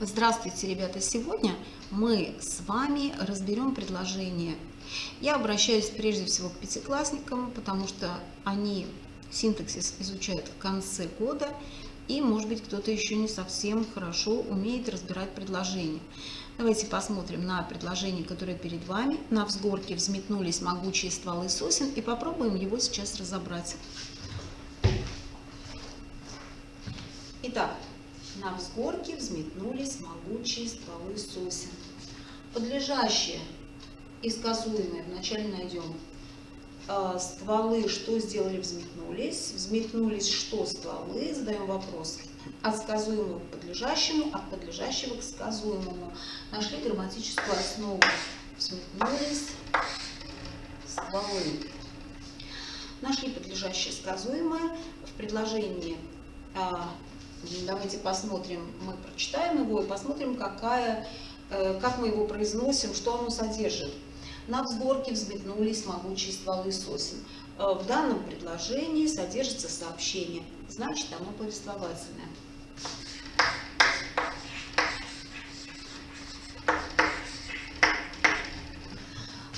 Здравствуйте, ребята! Сегодня мы с вами разберем предложение. Я обращаюсь прежде всего к пятиклассникам, потому что они синтаксис изучают в конце года, и, может быть, кто-то еще не совсем хорошо умеет разбирать предложения. Давайте посмотрим на предложение, которое перед вами. На взгорке взметнулись могучие стволы сосен, и попробуем его сейчас разобрать. Итак, на взгорке взметнулись могучие стволы сосен. Подлежащие и сказуемые, вначале найдем э, стволы, что сделали, взметнулись. Взметнулись, что стволы, задаем вопрос. От сказуемого к подлежащему, от подлежащего к сказуемому. Нашли грамматическую основу. Взметнулись стволы. Нашли подлежащее сказуемое в предложении а, Давайте посмотрим, мы прочитаем его и посмотрим, какая, э, как мы его произносим, что оно содержит. На взгорке взметнулись могучие стволы сосен. Э, в данном предложении содержится сообщение, значит оно повествовательное.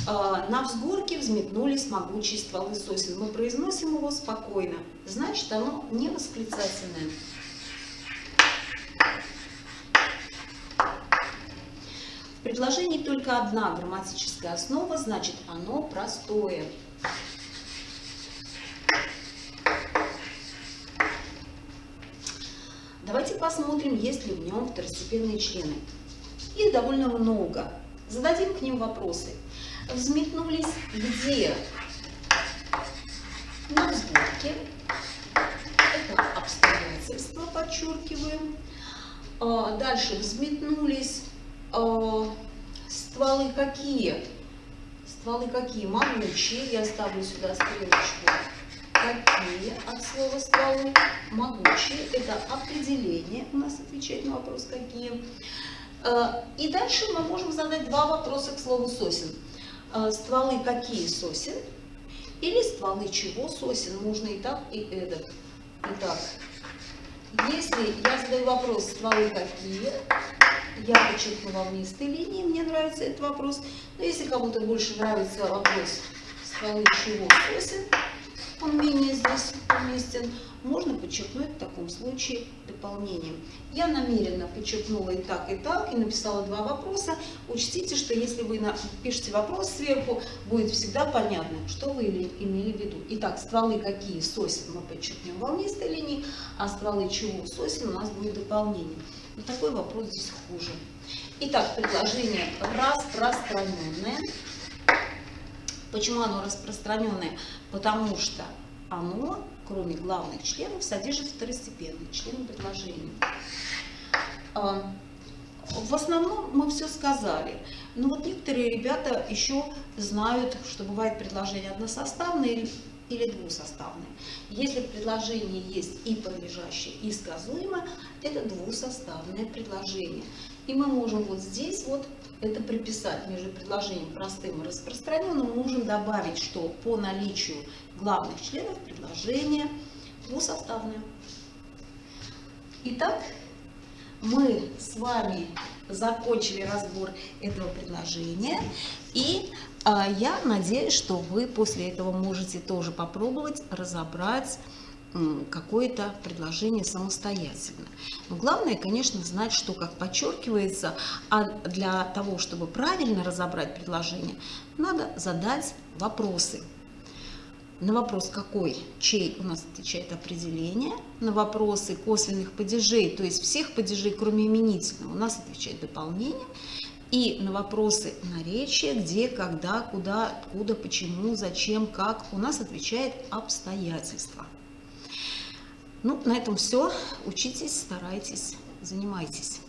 Э, на взгорке взметнулись могучие стволы сосен. Мы произносим его спокойно, значит оно не восклицательное. Предложении только одна грамматическая основа, значит оно простое. Давайте посмотрим, есть ли в нем второстепенные члены. Их довольно много. Зададим к ним вопросы. Взметнулись где? На взборке. Это обстоятельства, подчеркиваем. А, дальше взметнулись а, стволы какие? Стволы какие? Могучие. Я ставлю сюда стрелочку. Какие от слова стволы? Могучие. Это определение у нас отвечает на вопрос какие. А, и дальше мы можем задать два вопроса к слову сосен. А, стволы какие сосен? Или стволы чего сосен? Можно и так, и эдак. Итак, если я задаю вопрос, стволы какие, я подчеркнула внистой линии, мне нравится этот вопрос. Но если кому-то больше нравится вопрос стволы чего сосен, он менее здесь уместен, можно подчеркнуть в таком случае дополнением. Я намеренно подчеркнула и так, и так, и написала два вопроса. Учтите, что если вы пишете вопрос сверху, будет всегда понятно, что вы имели в виду. Итак, стволы какие сосен мы подчеркнем волнистой линии, а стволы чего сосен у нас будет дополнение. Но такой вопрос здесь хуже. Итак, предложение распространенное. Почему оно распространенное? Потому что оно, кроме главных членов, содержит второстепенные члены предложения. А, в основном мы все сказали. Но вот некоторые ребята еще знают, что бывает предложение односоставное или двусоставное. Если в предложении есть и подлежащее, и сказуемое, это двусоставное предложение. И мы можем вот здесь вот это приписать между предложением простым и распространенным. Мы можем добавить, что по наличию главных членов предложение двусоставное. Итак, мы с вами закончили разбор этого предложения. И а, я надеюсь, что вы после этого можете тоже попробовать разобрать какое-то предложение самостоятельно. Но главное, конечно, знать, что как подчеркивается, а для того, чтобы правильно разобрать предложение, надо задать вопросы. На вопрос какой, чей у нас отвечает определение, на вопросы косвенных падежей, то есть всех падежей, кроме именительного, у нас отвечает дополнение, и на вопросы наречия, где, когда, куда, откуда, почему, зачем, как, у нас отвечает обстоятельства. Ну, на этом все. Учитесь, старайтесь, занимайтесь.